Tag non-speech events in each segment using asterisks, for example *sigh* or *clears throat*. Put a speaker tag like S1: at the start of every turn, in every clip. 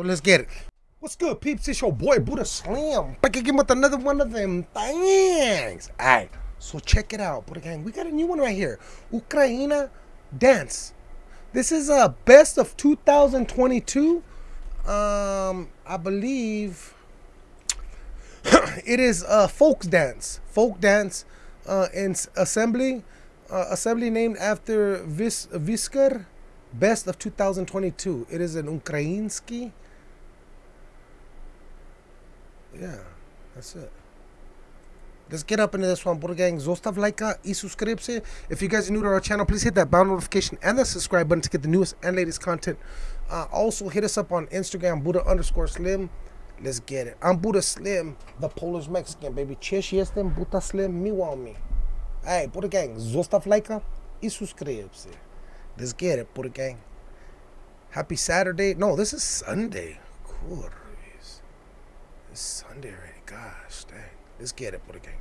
S1: So let's get it. What's good, peeps? It's your boy Buddha Slim back again with another one of them things. Alright, so check it out, Buddha Gang. We got a new one right here. Ukraina Dance. This is a best of 2022. Um, I believe *clears throat* it is a folk dance. Folk dance uh, in assembly. Uh, assembly named after Vis Viskar. Best of 2022. It is an Ukrainsky. Yeah, that's it. Let's get up into this one, Buddha Gang. Zostav like y suscribirse. If you guys are new to our channel, please hit that bell notification and the subscribe button to get the newest and latest content. Uh, also, hit us up on Instagram, Buddha underscore Slim. Let's get it. I'm Buddha Slim, the Polish Mexican, baby. Cześć jestem Buddha Slim, miło me. Hey, Buddha Gang, zostav like y suscribirse. Let's get it, Buddha Gang. Happy Saturday. No, this is Sunday. Cool. It's Sunday already. Gosh, dang. Let's get it, Buddha Gang.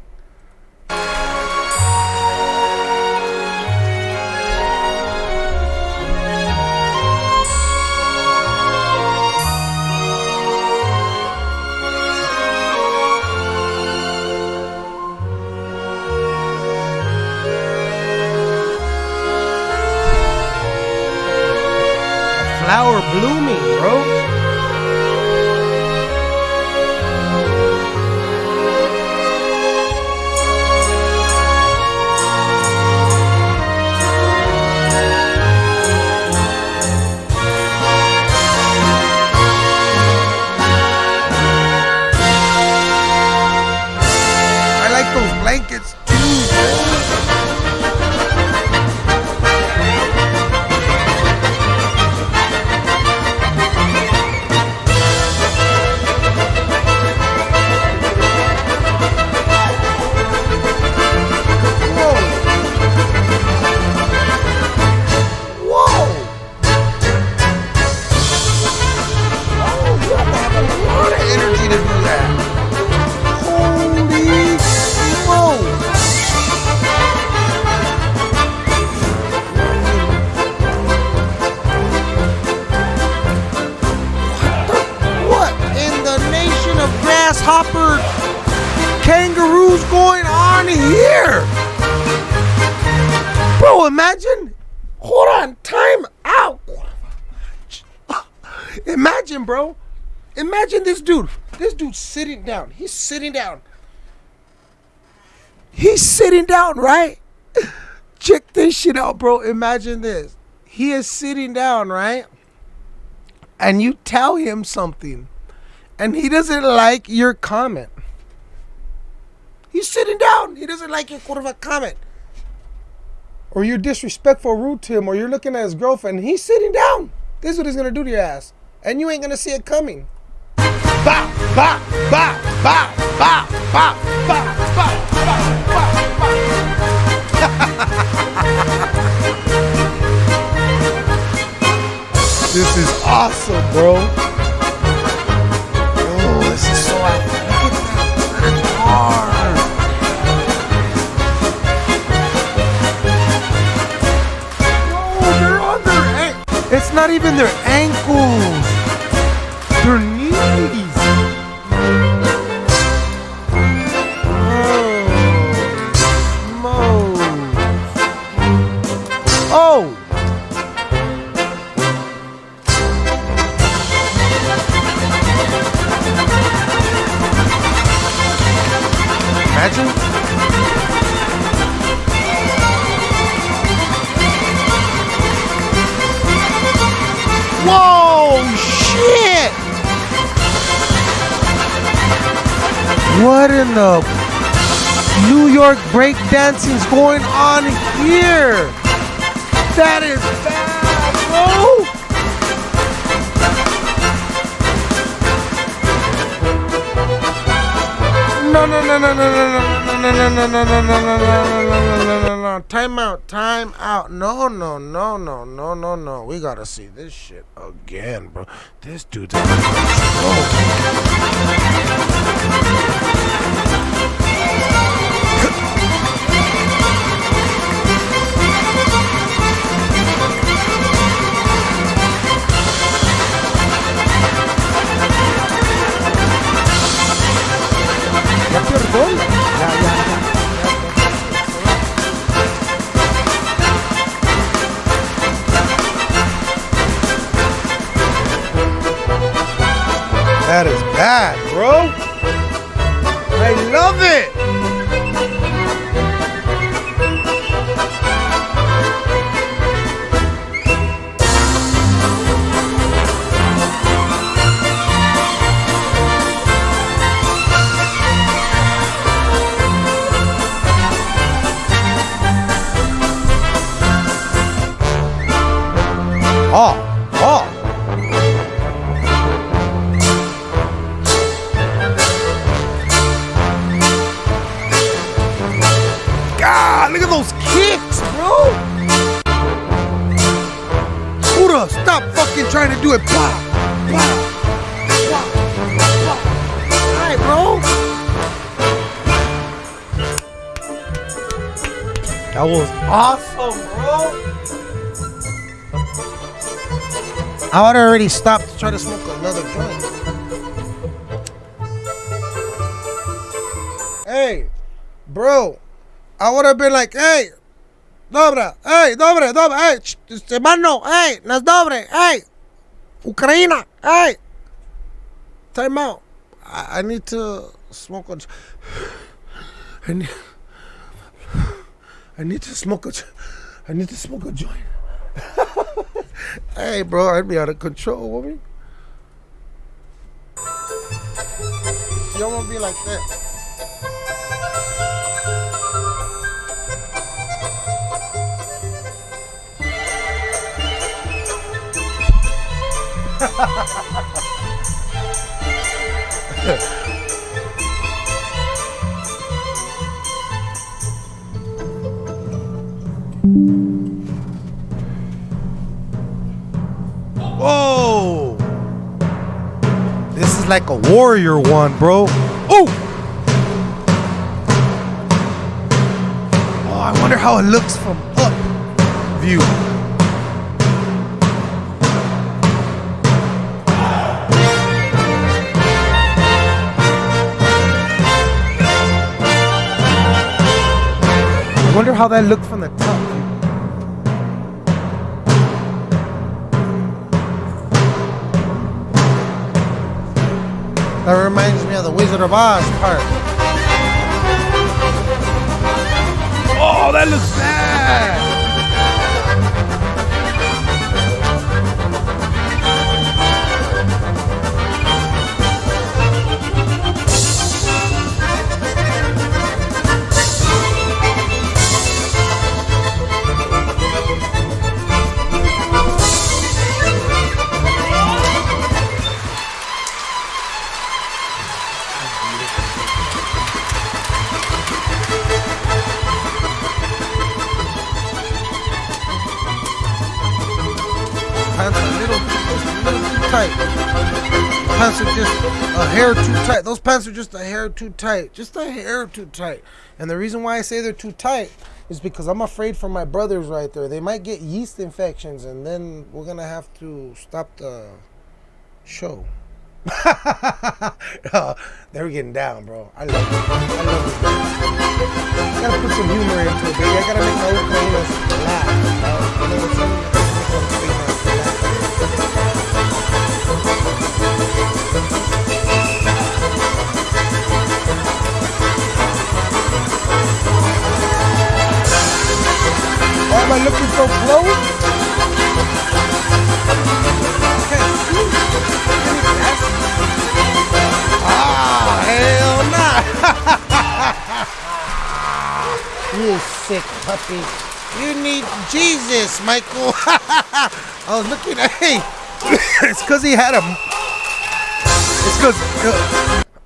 S1: Imagine. Hold on, time out. Imagine, bro. Imagine this dude. This dude's sitting down. He's sitting down. He's sitting down, right? Check this shit out, bro. Imagine this. He is sitting down, right? And you tell him something, and he doesn't like your comment. He's sitting down. He doesn't like your quarter of a comment. Or you're disrespectful, rude to him, or you're looking at his girlfriend. He's sitting down. This is what he's gonna do to your ass, and you ain't gonna see it coming. Bop, bop, bop, bop, bop, bop, bop, bop, bop, bop, bop. *laughs* This is awesome, bro. Not even their The New York breakdancing's going on here? That is bad, bro! No, no, no, no, no, no, no, no, no, no, no, no, no, no, no, no, no, no, no. Time out, time out. No, no, no, no, no, no, no. We gotta see this shit again, bro. This dude's out. Oh. That those kicks, bro. Buddha, stop fucking trying to do it. Blah, blah, blah, blah. All right, bro. That was awesome, bro. I would already stopped to try to smoke another joint. Hey, bro, I would have been like, hey, dobra, hey, dobre, dobre, hey, ch- este mano, hey, nas dobre, hey, Ukraina, hey. Time out. I, I need to smoke a. I need. I need to smoke a. I need to smoke a joint. *laughs* hey, bro, I'd be out of control, woman. You don't want to be like that. *laughs* Whoa! This is like a warrior one, bro. Oh! Oh, I wonder how it looks from up view. Wonder how that looked from the top. That reminds me of the Wizard of Oz part. Oh, that looks bad. Hair too tight. Those pants are just a hair too tight. Just a hair too tight. And the reason why I say they're too tight is because I'm afraid for my brothers right there. They might get yeast infections, and then we're gonna have to stop the show. *laughs* oh, they're getting down, bro. I love it. I love it. I gotta put some humor into it, baby. I gotta make my Ukrainians laugh. dog. You I looking so close? Ah, hell nah. *laughs* you sick puppy. You need Jesus, Michael. *laughs* I was looking at, hey, *laughs* it's because he had a. It's because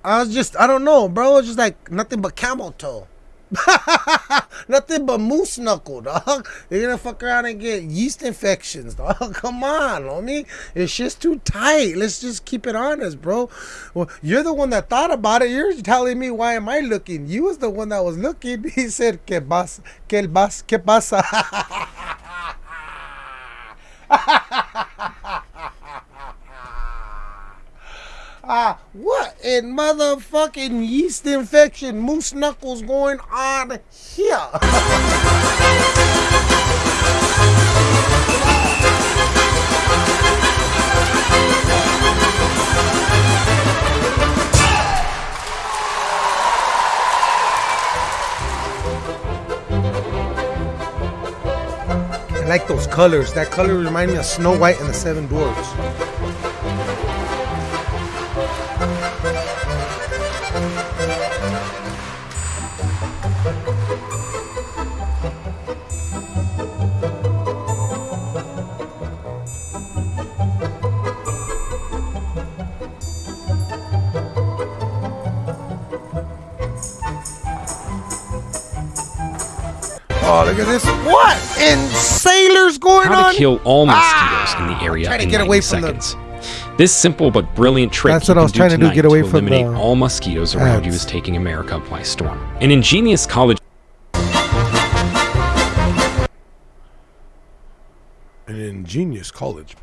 S1: I was just, I don't know, bro. It's just like nothing but camel toe. *laughs* Nothing but moose knuckle, dog. You're gonna fuck around and get yeast infections, dog. *laughs* Come on, homie. It's just too tight. Let's just keep it honest, bro. Well, you're the one that thought about it. You're telling me why am I looking? You was the one that was looking. *laughs* He said, "Que vas, que vas, que pasa." Uh, what in motherfucking yeast infection moose knuckles going on here? I like those colors. That color reminds me of Snow White and the Seven Dwarfs. Oh, look at this. What in sailors going
S2: How
S1: on?
S2: to kill all
S1: Ah!
S2: mosquitoes in the area
S1: Try to
S2: in
S1: get
S2: 90
S1: away from the-
S2: seconds. This simple but brilliant trick
S1: That's
S2: you
S1: what I
S2: can
S1: was trying to do,
S2: tonight
S1: get away from
S2: eliminate
S1: the
S2: all mosquitoes around you
S1: ads.
S2: is taking America by storm. An ingenious college
S1: An ingenious college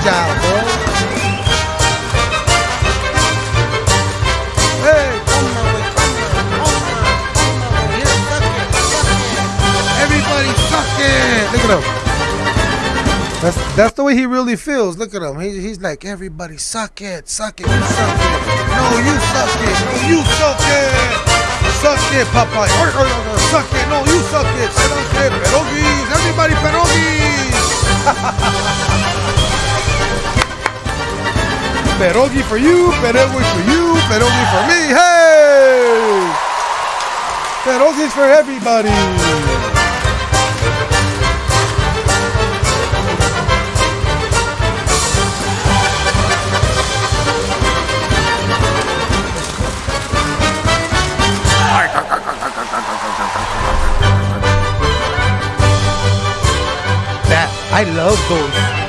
S1: Agile, bro. Hey, come on, come on, come on, come on. Here, suck it, suck it. Everybody suck it. Look at him. That's that's the way he really feels. Look at him. He, he's like, everybody suck it, suck it, you suck it. No, you suck it. No, you suck it. Suck it, Popeye. Suck it. No, you suck it. Everybody Pierogi for you. Pierogi for you. Pierogi for me. Hey! Pierogies for everybody. That I love those.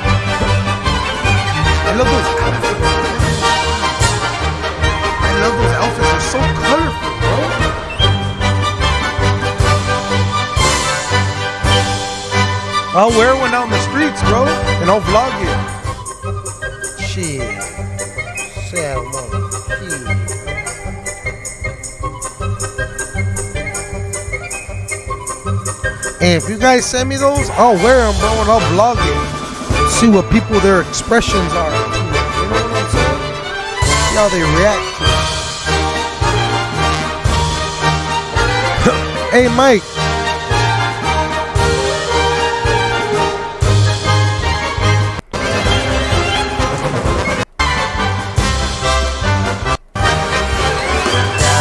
S1: I love those so colorful, bro. I'll wear one out in the streets, bro, and I'll vlog it. Shit. Salmon. And if you guys send me those, I'll wear them, bro, and I'll vlog it. See what people, their expressions are. You know what I'm saying? See how they react hey, Mike.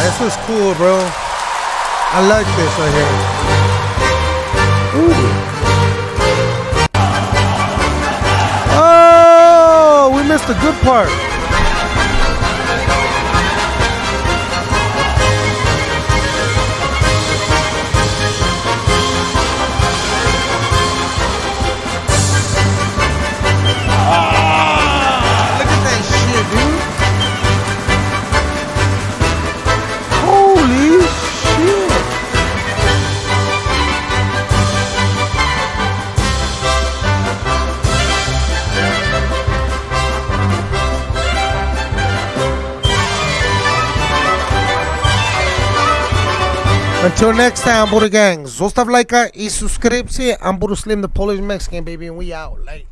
S1: This was cool, bro. I like this right here. Ooh. Oh, we missed a good part. Until next time, Buddha Gang, zostaw lajka i subskrypcję. I'm Buddha Slim, the Polish Mexican, baby, and we out. Late.